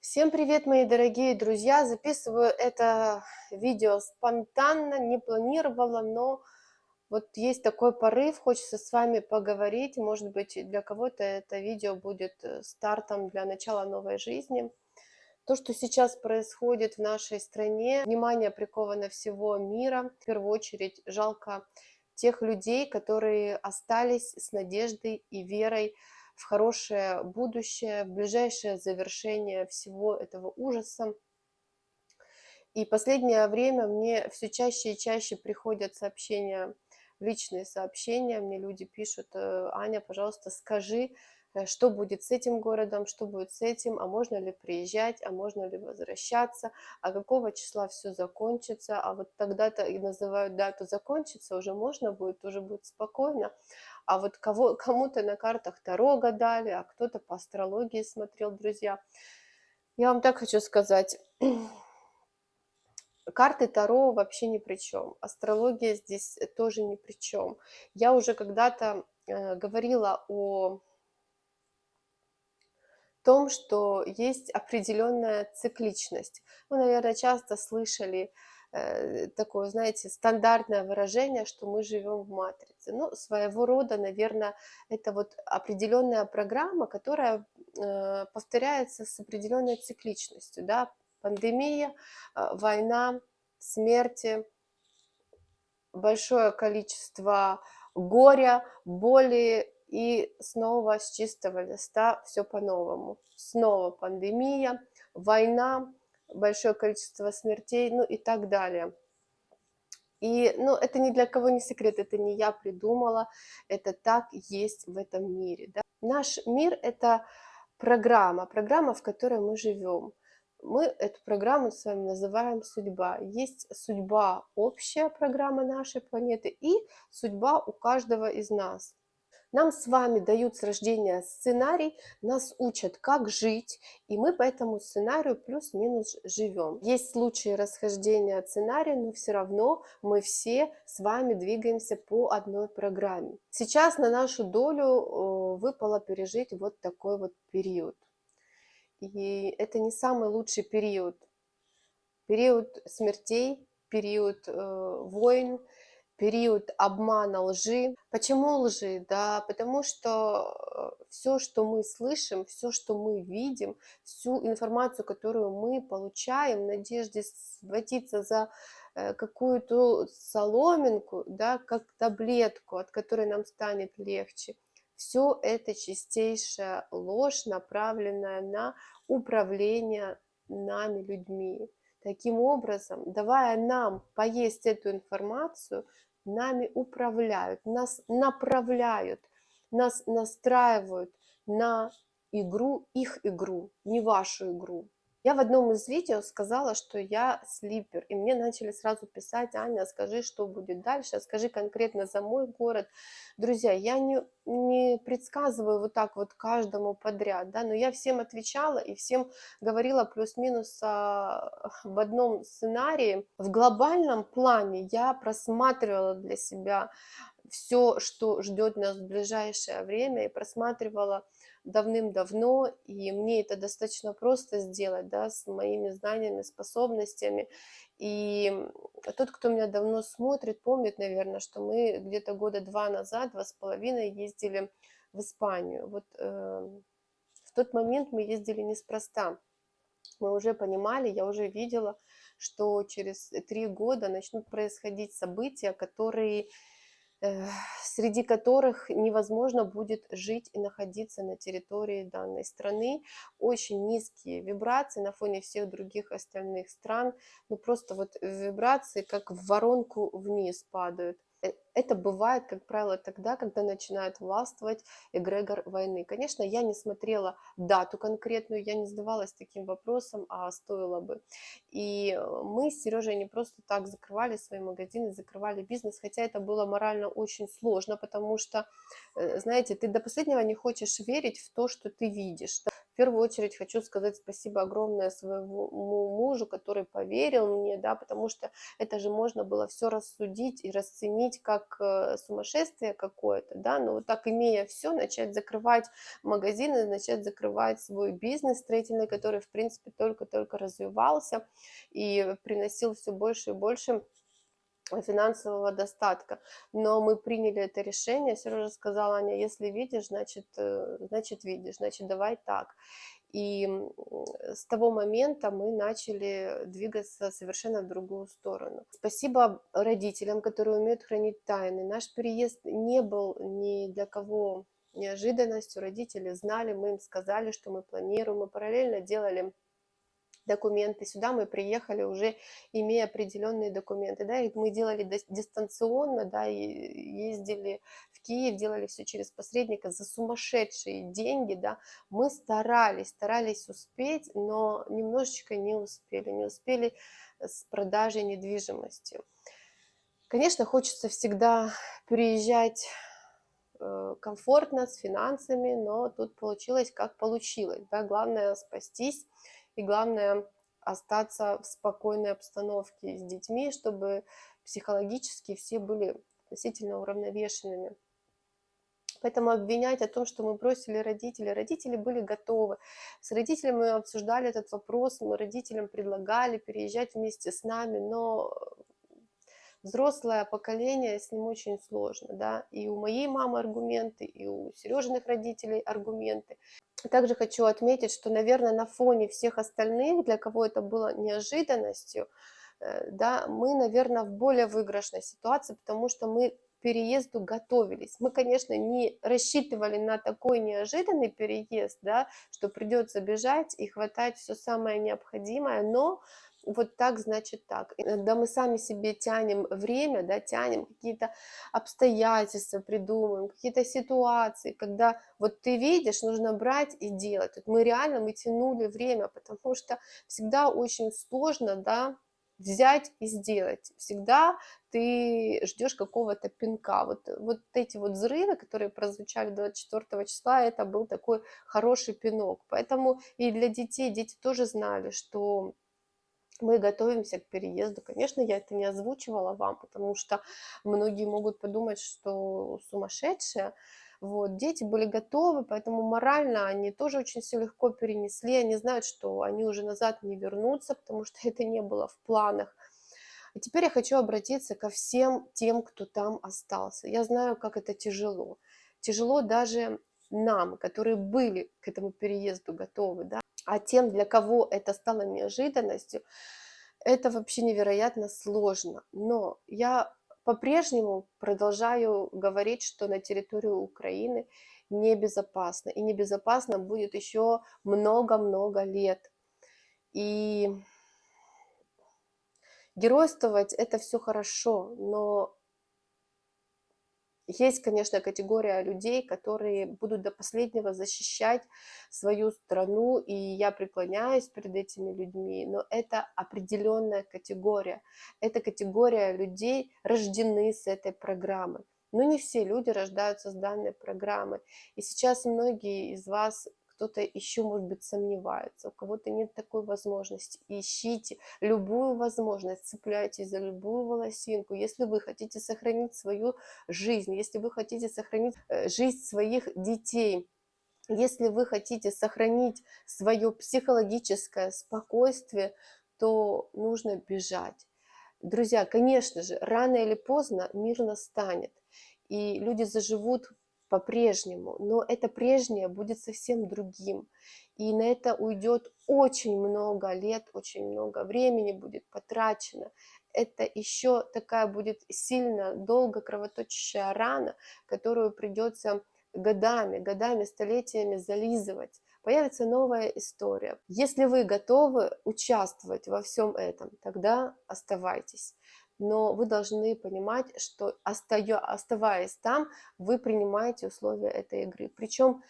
Всем привет, мои дорогие друзья! Записываю это видео спонтанно, не планировала, но вот есть такой порыв, хочется с вами поговорить. Может быть, для кого-то это видео будет э, стартом для начала новой жизни. То, что сейчас происходит в нашей стране, внимание приковано всего мира. В первую очередь жалко тех людей, которые остались с надеждой и верой в хорошее будущее, в ближайшее завершение всего этого ужаса. И последнее время мне все чаще и чаще приходят сообщения, личные сообщения, мне люди пишут, «Э, Аня, пожалуйста, скажи, э, что будет с этим городом, что будет с этим, а можно ли приезжать, а можно ли возвращаться, а какого числа все закончится, а вот тогда-то и называют дату закончится, уже можно будет, уже будет спокойно, а вот кого, кому-то на картах Таро гадали, а кто-то по астрологии смотрел, друзья. Я вам так хочу сказать, карты Таро вообще ни при чем, астрология здесь тоже ни при чем. Я уже когда-то э, говорила о том, что есть определенная цикличность. Вы, наверное, часто слышали Э, такое, знаете, стандартное выражение, что мы живем в матрице. Ну, своего рода, наверное, это вот определенная программа, которая э, повторяется с определенной цикличностью, да, пандемия, э, война, смерти, большое количество горя, боли, и снова с чистого листа все по-новому. Снова пандемия, война, большое количество смертей, ну и так далее. И, ну, это ни для кого не секрет, это не я придумала, это так есть в этом мире. Да? Наш мир – это программа, программа, в которой мы живем. Мы эту программу с вами называем судьба. Есть судьба, общая программа нашей планеты и судьба у каждого из нас. Нам с вами дают с рождения сценарий, нас учат, как жить, и мы по этому сценарию плюс-минус живем. Есть случаи расхождения сценария, но все равно мы все с вами двигаемся по одной программе. Сейчас на нашу долю выпало пережить вот такой вот период. И это не самый лучший период. Период смертей, период э, войн, период обмана, лжи. Почему лжи? Да, потому что э, все, что мы слышим, все, что мы видим, всю информацию, которую мы получаем в надежде схватиться за э, какую-то соломинку, да, как таблетку, от которой нам станет легче, все это чистейшая ложь, направленная на управление нами, людьми. Таким образом, давая нам поесть эту информацию, нами управляют, нас направляют, нас настраивают на игру, их игру, не вашу игру. Я в одном из видео сказала, что я слипер, и мне начали сразу писать, Аня, скажи, что будет дальше, скажи конкретно за мой город. Друзья, я не, не предсказываю вот так вот каждому подряд, да, но я всем отвечала и всем говорила плюс-минус а, в одном сценарии. В глобальном плане я просматривала для себя все, что ждет нас в ближайшее время, и просматривала давным-давно, и мне это достаточно просто сделать, да, с моими знаниями, способностями. И тот, кто меня давно смотрит, помнит, наверное, что мы где-то года два назад, два с половиной ездили в Испанию. Вот э, в тот момент мы ездили неспроста. Мы уже понимали, я уже видела, что через три года начнут происходить события, которые среди которых невозможно будет жить и находиться на территории данной страны. Очень низкие вибрации на фоне всех других остальных стран. Ну просто вот вибрации как в воронку вниз падают. Э, это бывает, как правило, тогда, когда начинает властвовать эгрегор войны. Конечно, я не смотрела дату конкретную, я не задавалась таким вопросом, а стоило бы. И э, мы с Сережей не просто так закрывали свои магазины, закрывали бизнес, хотя это было морально очень сложно, потому что, э, знаете, ты до последнего не хочешь верить в то, что ты видишь первую очередь хочу сказать спасибо огромное своему мужу, который поверил мне, да, потому что это же можно было все рассудить и расценить как э, сумасшествие какое-то, да, но вот так имея все, начать закрывать магазины, начать закрывать свой бизнес строительный, который, в принципе, только-только развивался и приносил все больше и больше финансового достатка. Но мы приняли это решение, Сережа сказала, Аня, если видишь, значит, э, значит видишь, значит давай так. И с того момента мы начали двигаться совершенно в другую сторону. Спасибо родителям, которые умеют хранить тайны. Наш переезд не был ни для кого неожиданностью. Родители знали, мы им сказали, что мы планируем. Мы параллельно делали документы. Сюда мы приехали уже имея определенные документы, да, и мы делали дистанционно, да, и ездили в Киев, делали все через посредника за сумасшедшие деньги, да. Мы старались, старались успеть, но немножечко не успели, не успели с продажей недвижимости. Конечно, хочется всегда переезжать э, комфортно, с финансами, но тут получилось как получилось. Да? Главное спастись и главное остаться в спокойной обстановке с детьми, чтобы психологически все были относительно уравновешенными. Поэтому обвинять о том, что мы бросили родителей, родители были готовы. С родителями мы обсуждали этот вопрос, мы родителям предлагали переезжать вместе с нами, но взрослое поколение, с ним очень сложно, да, и у моей мамы аргументы, и у Сережиных родителей аргументы. Также хочу отметить, что, наверное, на фоне всех остальных, для кого это было неожиданностью, э, да, мы, наверное, в более выигрышной ситуации, потому что мы к переезду готовились. Мы, конечно, не рассчитывали на такой неожиданный переезд, да, что придется бежать и хватать все самое необходимое, но вот так, значит так. Иногда мы сами себе тянем время, да, тянем какие-то обстоятельства, придумываем, какие-то ситуации, когда вот ты видишь, нужно брать и делать. Вот мы реально, мы тянули время, потому что всегда очень сложно, да, взять и сделать. Всегда ты ждешь какого-то пинка. Вот, вот эти вот взрывы, которые прозвучали 24 числа, это был такой хороший пинок. Поэтому и для детей, дети тоже знали, что мы готовимся к переезду. Конечно, я это не озвучивала вам, потому что многие могут подумать, что сумасшедшая. Вот, дети были готовы, поэтому морально они тоже очень все легко перенесли. Они знают, что они уже назад не вернутся, потому что это не было в планах. А теперь я хочу обратиться ко всем тем, кто там остался. Я знаю, как это тяжело. Тяжело даже нам, которые были к этому переезду готовы, да, а тем, для кого это стало неожиданностью, это вообще невероятно сложно. Но я по-прежнему продолжаю говорить, что на территорию Украины небезопасно. И небезопасно будет еще много-много лет. И геройствовать это все хорошо, но есть, конечно, категория людей, которые будут до последнего защищать свою страну, и я преклоняюсь перед этими людьми, но это определенная категория. Это категория людей, рождены с этой программой. Но не все люди рождаются с данной программой. И сейчас многие из вас кто-то еще, может быть, сомневается, у кого-то нет такой возможности. Ищите любую возможность, цепляйтесь за любую волосинку. Если вы хотите сохранить свою жизнь, если вы хотите сохранить э, жизнь своих детей, если вы хотите сохранить свое психологическое спокойствие, то нужно бежать. Друзья, конечно же, рано или поздно мир настанет, и люди заживут по-прежнему, но это прежнее будет совсем другим. И на это уйдет очень много лет, очень много времени будет потрачено. Это еще такая будет сильно долго кровоточащая рана, которую придется годами, годами, столетиями зализывать. Появится новая история. Если вы готовы участвовать во всем этом, тогда оставайтесь но вы должны понимать, что оставаясь там, вы принимаете условия этой игры. Причем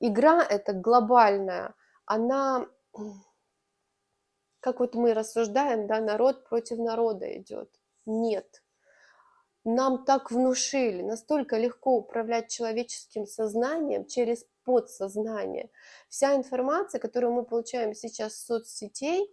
игра эта глобальная, она, как вот мы рассуждаем, да, народ против народа идет. Нет. нам так внушили, настолько легко управлять человеческим сознанием через подсознание. Вся информация, которую мы получаем сейчас с соцсетей,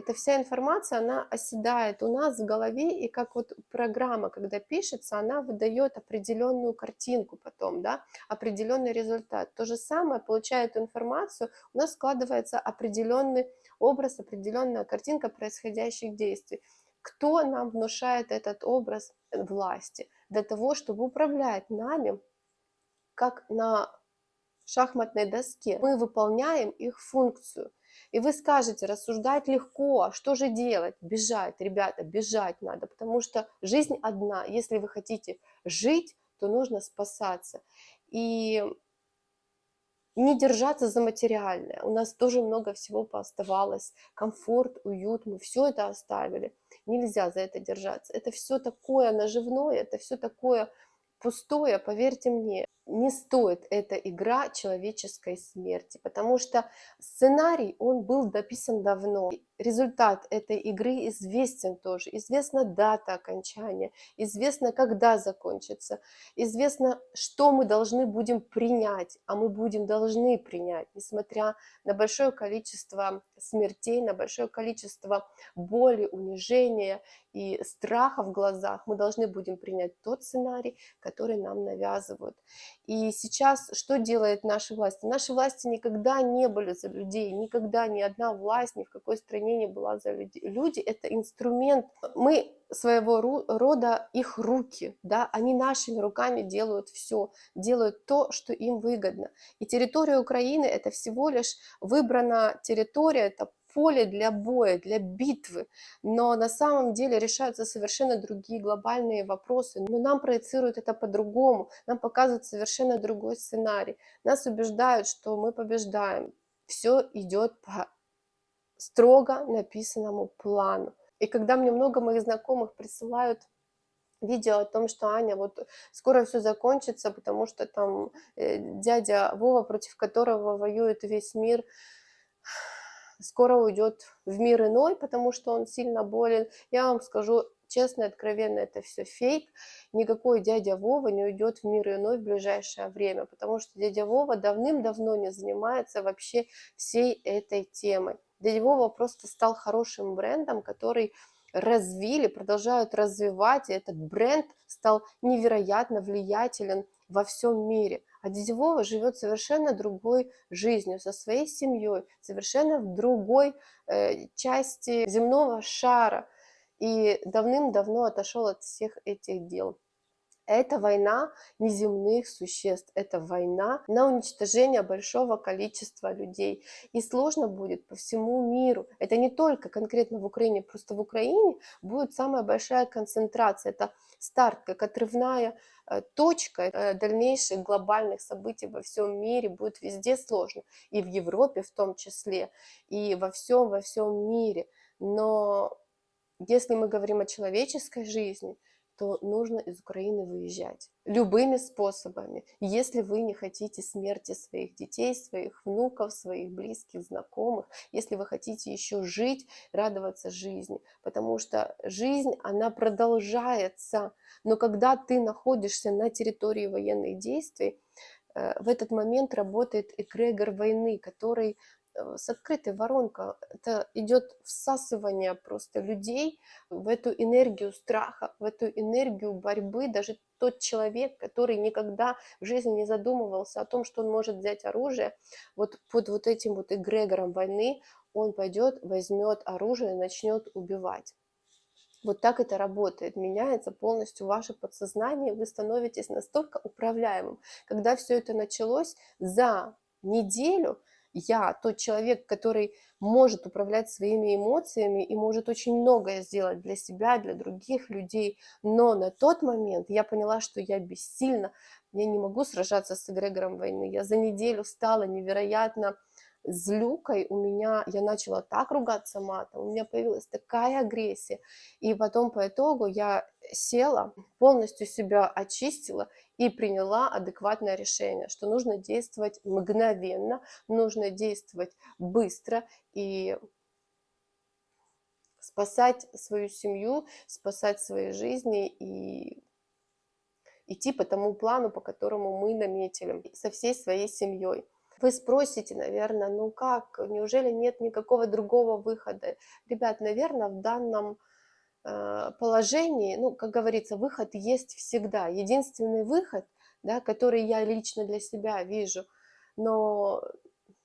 эта вся информация, она оседает у нас в голове, и как вот программа, когда пишется, она выдает определенную картинку потом, да, определенный результат. То же самое, получая эту информацию, у нас складывается определенный образ, определенная картинка происходящих действий. Кто нам внушает этот образ власти? Для того, чтобы управлять нами, как на шахматной доске. Мы выполняем их функцию. И вы скажете, рассуждать легко, а что же делать? Бежать, ребята, бежать надо, потому что жизнь одна. Если вы хотите жить, то нужно спасаться. И не держаться за материальное. У нас тоже много всего пооставалось. Комфорт, уют, мы все это оставили. Нельзя за это держаться. Это все такое наживное, это все такое пустое, поверьте мне не стоит эта игра человеческой смерти, потому что сценарий, он был дописан давно. Результат этой игры известен тоже, известна дата окончания, известно, когда закончится, известно, что мы должны будем принять, а мы будем должны принять, несмотря на большое количество смертей, на большое количество боли, унижения и страха в глазах, мы должны будем принять тот сценарий, который нам навязывают. И сейчас что делает наши власти? Наши власти никогда не были за людей, никогда ни одна власть ни в какой стране не была за людей. Люди – это инструмент. Мы своего рода их руки, да, они нашими руками делают все, делают то, что им выгодно. И территория Украины – это всего лишь выбрана территория, это поле для боя, для битвы, но на самом деле решаются совершенно другие глобальные вопросы, но нам проецируют это по-другому, нам показывают совершенно другой сценарий, нас убеждают, что мы побеждаем, все идет по строго написанному плану. И когда мне много моих знакомых присылают видео о том, что Аня, вот скоро все закончится, потому что там э, дядя Вова, против которого воюет весь мир, скоро уйдет в мир иной, потому что он сильно болен. Я вам скажу честно и откровенно, это все фейк. Никакой дядя Вова не уйдет в мир иной в ближайшее время, потому что дядя Вова давным-давно не занимается вообще всей этой темой. Дядя Вова просто стал хорошим брендом, который развили, продолжают развивать, и этот бренд стал невероятно влиятелен во всем мире. А дядя Вова живет совершенно другой жизнью, со своей семьей, совершенно в другой э, части земного шара. И давным-давно отошел от всех этих дел. Это война неземных существ, это война на уничтожение большого количества людей. И сложно будет по всему миру. Это не только конкретно в Украине, просто в Украине будет самая большая концентрация. Это старт, как отрывная э, точка э, дальнейших глобальных событий во всем мире будет везде сложно. И в Европе в том числе, и во всем, во всем мире. Но если мы говорим о человеческой жизни, то нужно из Украины выезжать любыми способами, если вы не хотите смерти своих детей, своих внуков, своих близких, знакомых, если вы хотите еще жить, радоваться жизни, потому что жизнь, она продолжается, но когда ты находишься на территории военных действий, э, в этот момент работает эгрегор войны, который с открытой воронкой. Это идет всасывание просто людей в эту энергию страха, в эту энергию борьбы. Даже тот человек, который никогда в жизни не задумывался о том, что он может взять оружие, вот под вот этим вот эгрегором войны он пойдет, возьмет оружие начнет убивать. Вот так это работает, меняется полностью ваше подсознание, вы становитесь настолько управляемым. Когда все это началось, за неделю я тот человек, который может управлять своими эмоциями и может очень многое сделать для себя, для других людей. Но на тот момент я поняла, что я бессильна, я не могу сражаться с эгрегором войны. Я за неделю стала невероятно злюкой, у меня, я начала так ругаться матом, у меня появилась такая агрессия. И потом по итогу я села, полностью себя очистила и приняла адекватное решение, что нужно действовать мгновенно, нужно действовать быстро и спасать свою семью, спасать свои жизни и идти по тому плану, по которому мы наметили со всей своей семьей. Вы спросите, наверное, ну как, неужели нет никакого другого выхода? Ребят, наверное, в данном э, положении, ну, как говорится, выход есть всегда. Единственный выход, да, который я лично для себя вижу, но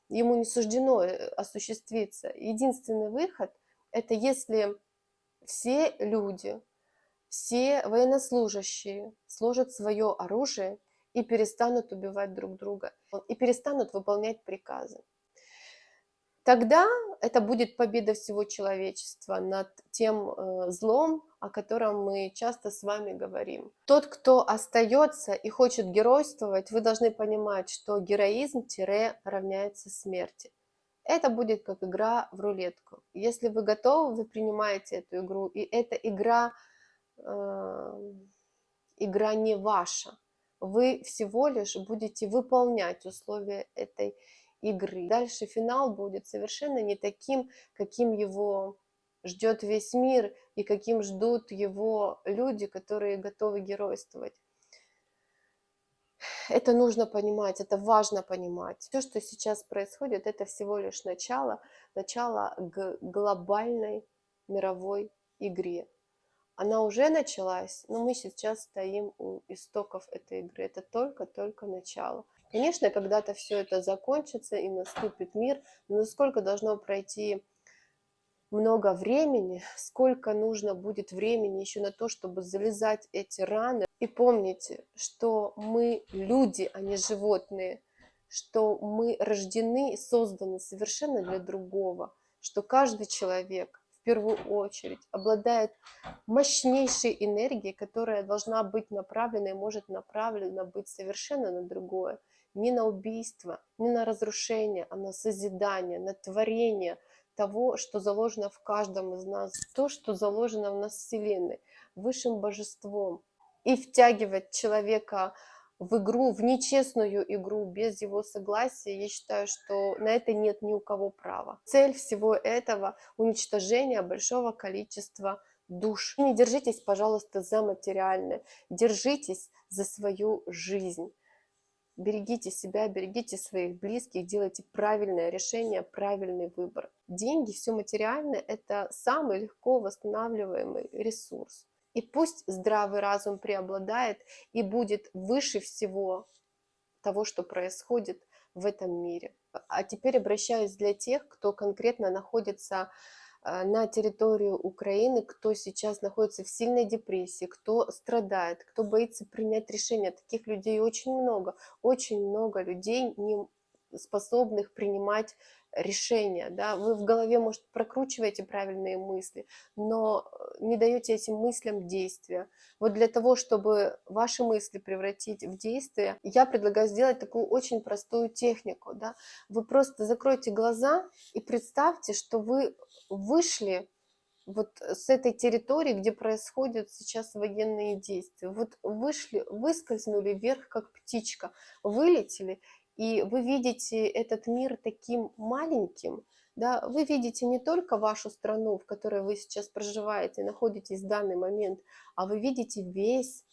ему не суждено э, осуществиться. Единственный выход – это если все люди, все военнослужащие сложат свое оружие и перестанут убивать друг друга, и перестанут выполнять приказы. Тогда это будет победа всего человечества над тем э, злом, о котором мы часто с вами говорим. Тот, кто остается и хочет геройствовать, вы должны понимать, что героизм тире равняется смерти. Это будет как игра в рулетку. Если вы готовы, вы принимаете эту игру, и эта игра, э, игра не ваша вы всего лишь будете выполнять условия этой игры. Дальше финал будет совершенно не таким, каким его ждет весь мир и каким ждут его люди, которые готовы геройствовать. Это нужно понимать, это важно понимать. Все, что сейчас происходит, это всего лишь начало, начало глобальной мировой игре она уже началась, но мы сейчас стоим у истоков этой игры. Это только-только начало. Конечно, когда-то все это закончится и наступит мир, но сколько должно пройти много времени, сколько нужно будет времени еще на то, чтобы залезать эти раны. И помните, что мы люди, а не животные, что мы рождены и созданы совершенно для другого, что каждый человек первую очередь обладает мощнейшей энергией, которая должна быть направлена и может направлена быть совершенно на другое. Не на убийство, не на разрушение, а на созидание, на творение того, что заложено в каждом из нас, то, что заложено в нас Вселенной, высшим божеством. И втягивать человека в игру, в нечестную игру без его согласия, я считаю, что на это нет ни у кого права. Цель всего этого – уничтожение большого количества душ. Не держитесь, пожалуйста, за материальное, держитесь за свою жизнь. Берегите себя, берегите своих близких, делайте правильное решение, правильный выбор. Деньги, все материальное – это самый легко восстанавливаемый ресурс. И пусть здравый разум преобладает и будет выше всего того, что происходит в этом мире. А теперь обращаюсь для тех, кто конкретно находится э, на территорию Украины, кто сейчас находится в сильной депрессии, кто страдает, кто боится принять решение. Таких людей очень много. Очень много людей, не способных принимать решения, да, вы в голове, может, прокручиваете правильные мысли, но э, не даете этим мыслям действия. Вот для того, чтобы ваши мысли превратить в действие, я предлагаю сделать такую очень простую технику, да, вы просто закройте глаза и представьте, что вы вышли вот с этой территории, где происходят сейчас военные действия. Вот вышли, выскользнули вверх, как птичка, вылетели и вы видите этот мир таким маленьким, да, вы видите не только вашу страну, в которой вы сейчас проживаете, находитесь в данный момент, а вы видите весь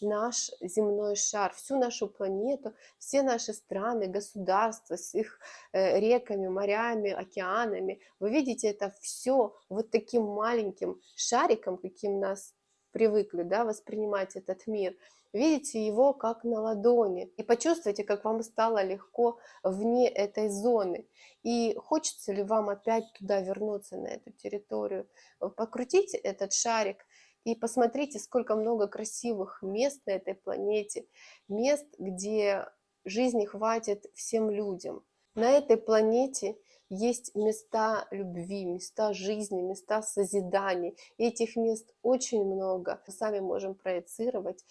наш земной шар, всю нашу планету, все наши страны, государства с их э, реками, морями, океанами. Вы видите это все вот таким маленьким шариком, каким нас привыкли да, воспринимать этот мир – видите его как на ладони и почувствуйте, как вам стало легко вне этой зоны. И хочется ли вам опять туда вернуться, на эту территорию. Покрутите этот шарик и посмотрите, сколько много красивых мест на этой планете, мест, где жизни хватит всем людям. На этой планете есть места любви, места жизни, места созидания. И этих мест очень много. Мы сами можем проецировать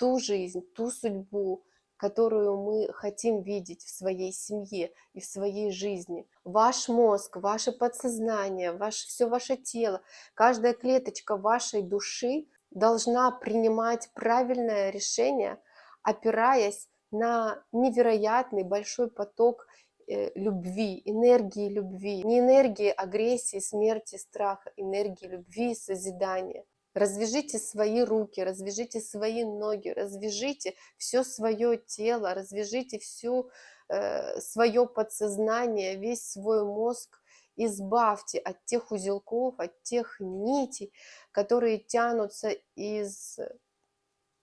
ту жизнь, ту судьбу, которую мы хотим видеть в своей семье и в своей жизни. Ваш мозг, ваше подсознание, ваш, все ваше тело, каждая клеточка вашей души должна принимать правильное решение, опираясь на невероятный большой поток э, любви, энергии любви, не энергии агрессии, смерти, страха, энергии любви и созидания. Развяжите свои руки, развяжите свои ноги, развяжите все свое тело, развяжите всю э, свое подсознание, весь свой мозг, избавьте от тех узелков, от тех нитей, которые тянутся из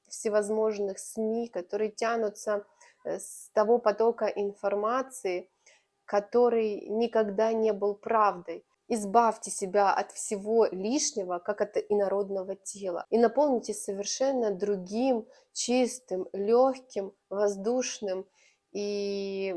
всевозможных СМИ, которые тянутся э, с того потока информации, который никогда не был правдой. Избавьте себя от всего лишнего, как от инородного тела, и наполните совершенно другим, чистым, легким, воздушным и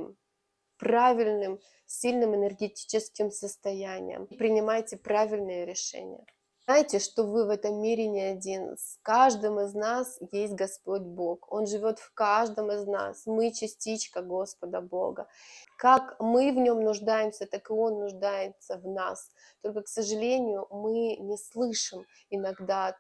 правильным, сильным энергетическим состоянием. Принимайте правильные решения. Знайте, что вы в этом мире не один. С каждым из нас есть Господь Бог. Он живет в каждом из нас. Мы частичка Господа Бога. Как мы в нем нуждаемся, так и Он нуждается в нас. Только, к сожалению, мы не слышим иногда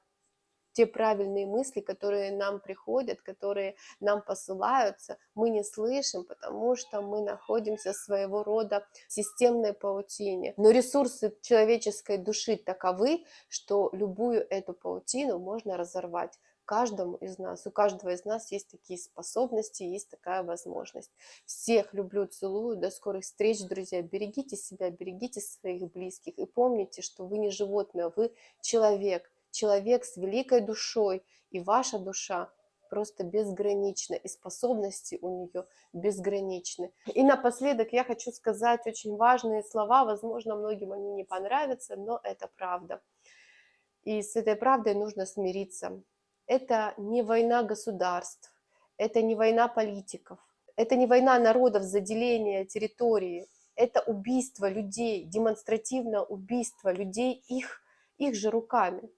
те правильные мысли, которые нам приходят, которые нам посылаются, мы не слышим, потому что мы находимся в своего рода системной паутине. Но ресурсы человеческой души таковы, что любую эту паутину можно разорвать каждому из нас, у каждого из нас есть такие способности, есть такая возможность. Всех люблю, целую, до скорых встреч, друзья. Берегите себя, берегите своих близких и помните, что вы не животное, вы человек, человек с великой душой, и ваша душа просто безгранична, и способности у нее безграничны. И напоследок я хочу сказать очень важные слова, возможно, многим они не понравятся, но это правда. И с этой правдой нужно смириться. Это не война государств, это не война политиков, это не война народов за деление территории, это убийство людей, демонстративное убийство людей их, их же руками.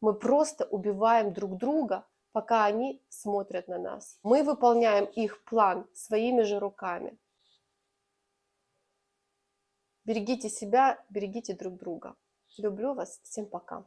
Мы просто убиваем друг друга, пока они смотрят на нас. Мы выполняем их план своими же руками. Берегите себя, берегите друг друга. Люблю вас. Всем пока.